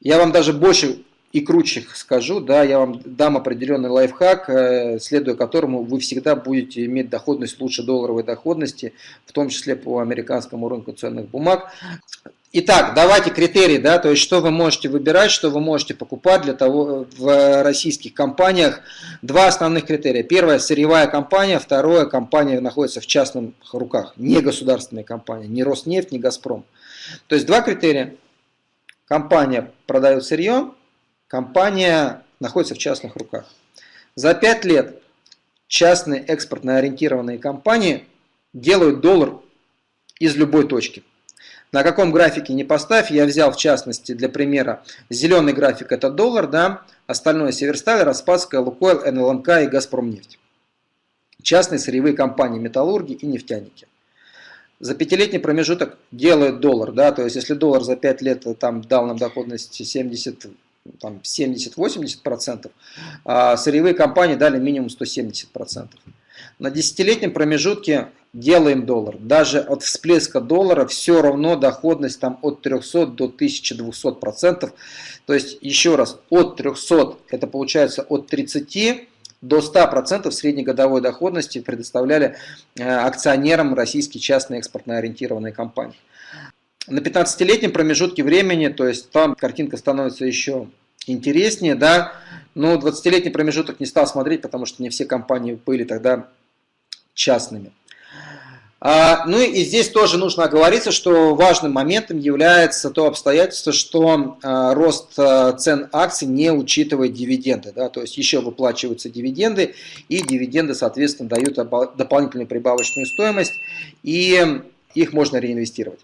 Я вам даже больше и круче скажу, да, я вам дам определенный лайфхак, э, следуя которому вы всегда будете иметь доходность лучше долларовой доходности, в том числе по американскому рынку ценных бумаг. Итак, давайте критерии, да, то есть что вы можете выбирать, что вы можете покупать для того в российских компаниях. Два основных критерия. Первое – сырьевая компания, второе – компания находится в частных руках, не государственная компания, не Роснефть, не Газпром. То есть два критерия. Компания продает сырье, компания находится в частных руках. За 5 лет частные экспортно ориентированные компании делают доллар из любой точки. На каком графике не поставь, я взял в частности для примера зеленый график это доллар, да, остальное Северсталь, Распадская, Лукойл, НЛНК и Газпромнефть. Частные сырьевые компании, металлурги и нефтяники. За пятилетний промежуток делают доллар, да, то есть если доллар за 5 лет там дал нам доходность 70 там 70-80%, а сырьевые компании дали минимум 170%. На десятилетнем промежутке делаем доллар. Даже от всплеска доллара все равно доходность там от 300 до 1200%. То есть еще раз, от 300 это получается от 30 до 100% среднегодовой доходности предоставляли э, акционерам российские частные экспортно ориентированные компании. На 15-летнем промежутке времени, то есть там картинка становится еще интереснее, да, но 20-летний промежуток не стал смотреть, потому что не все компании были тогда частными. А, ну и здесь тоже нужно оговориться, что важным моментом является то обстоятельство, что а, рост а, цен акций не учитывает дивиденды. Да, то есть еще выплачиваются дивиденды, и дивиденды, соответственно, дают дополнительную прибавочную стоимость, и их можно реинвестировать.